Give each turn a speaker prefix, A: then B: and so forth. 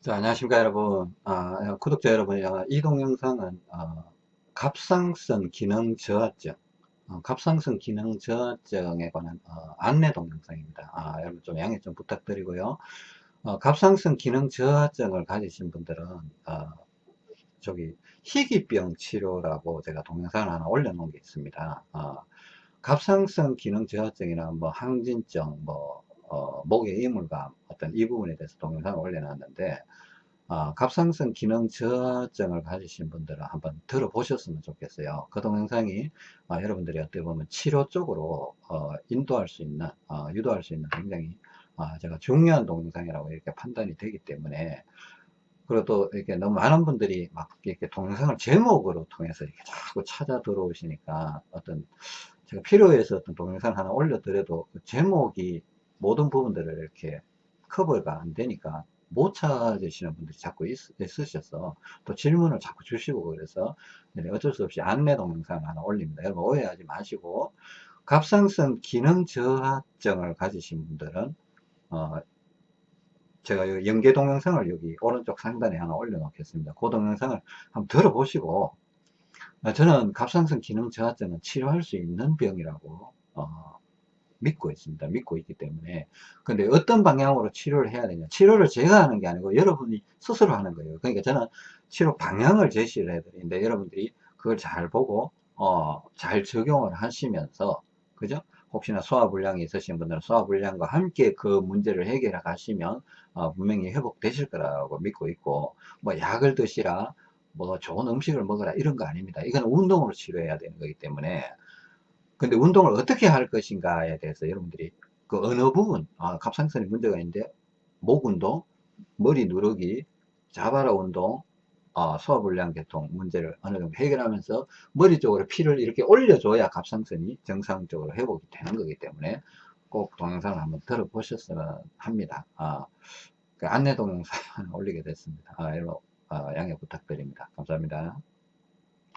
A: 자, 안녕하십니까, 여러분. 아, 구독자 여러분, 아, 이 동 영상은, 어, 갑상선 기능 저하증, 어, 갑상선 기능 저하증에 관한 어, 안내 동영상입니다. 아, 여러분 좀 양해 좀 부탁드리고요. 어, 갑상선 기능 저하증을 가지신 분들은, 어, 저기, 희귀병 치료라고 제가 동영상을 하나 올려놓은 게 있습니다. 어, 갑상선 기능 저하증이나 뭐 항진증, 뭐, 어, 목의 이물감, 어떤 이 부분에 대해서 동영상을 올려놨는데, 어, 갑상선 기능 저하증을 가지신 분들은 한번 들어보셨으면 좋겠어요. 그 동영상이 어, 여러분들이 어떻게 보면 치료 쪽으로 어, 인도할 수 있는, 어, 유도할 수 있는 굉장히 어, 제가 중요한 동영상이라고 이렇게 판단이 되기 때문에 또 이렇게 너무 많은 분들이 막 이렇게 동영상을 제목으로 통해서 이렇게 자꾸 찾아 들어오시니까 어떤 제가 필요해서 어떤 동영상 하나 올려드려도 그 제목이 모든 부분들을 이렇게 커버가 안 되니까 못 찾으시는 분들이 자꾸 있, 으셔서 또 질문을 자꾸 주시고 그래서 어쩔 수 없이 안내 동영상 하나 올립니다. 여러분 오해하지 마시고 갑상선 기능 저하증을 가지신 분들은 어, 제가 연계 동영상을 여기 오른쪽 상단에 하나 올려놓겠습니다. 그 동영상을 한번 들어보시고 어, 저는 갑상선 기능 저하증은 치료할 수 있는 병이라고 어, 믿고 있습니다. 믿고 있기 때문에 근데 어떤 방향으로 치료를 해야 되냐 치료를 제가 하는 게 아니고 여러분이 스스로 하는 거예요. 그러니까 저는 치료 방향을 제시를 해드리는데 여러분들이 그걸 잘 보고 어, 잘 적용을 하시면서 그죠? 혹시나 소화불량이 있으신 분들은 소화불량과 함께 그 문제를 해결해 가시면 어, 분명히 회복되실 거라고 믿고 있고 뭐 약을 드시라 뭐 좋은 음식을 먹어라 이런 거 아닙니다. 이건 운동으로 치료해야 되는 거기 때문에 근데 운동을 어떻게 할 것인가에 대해서 여러분들이 그 어느 부분 아, 갑상선에 문제가 있는데 목 운동, 머리 누르기, 자바라 운동, 어, 소화불량 계통 문제를 어느 정도 해결하면서 머리 쪽으로 피를 이렇게 올려줘야 갑상선이 정상적으로 회복이 되는 거기 때문에 꼭 동영상을 한번 들어보셨으면 합니다. 아, 그 안내 동영상 올리게 됐습니다. 아, 여러분 아, 양해 부탁드립니다. 감사합니다.